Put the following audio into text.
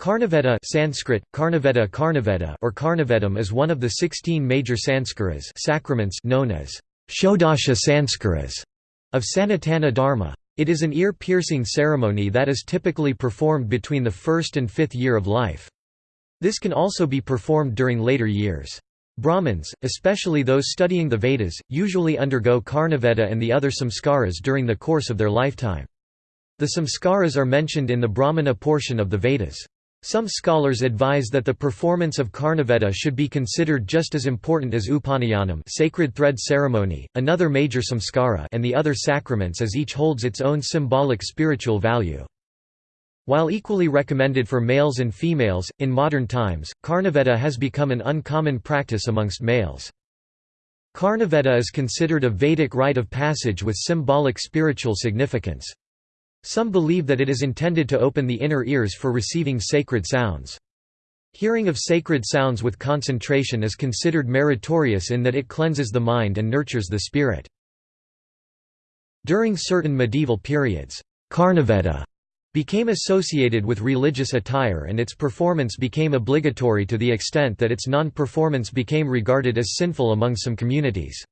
Karnaveda Sanskrit, Karnaveda Karnaveda or Karnavedam is one of the 16 major sanskaras sacraments known as Shodasha Sanskaras of Sanatana Dharma. It is an ear-piercing ceremony that is typically performed between the first and fifth year of life. This can also be performed during later years. Brahmins, especially those studying the Vedas, usually undergo Karnaveda and the other samskaras during the course of their lifetime. The samskaras are mentioned in the Brahmana portion of the Vedas. Some scholars advise that the performance of Karnaveda should be considered just as important as Upanayanam sacred thread ceremony, another major samskara and the other sacraments as each holds its own symbolic spiritual value. While equally recommended for males and females, in modern times, Karnaveda has become an uncommon practice amongst males. Karnaveda is considered a Vedic rite of passage with symbolic spiritual significance. Some believe that it is intended to open the inner ears for receiving sacred sounds. Hearing of sacred sounds with concentration is considered meritorious in that it cleanses the mind and nurtures the spirit. During certain medieval periods, Karnaveda became associated with religious attire and its performance became obligatory to the extent that its non-performance became regarded as sinful among some communities.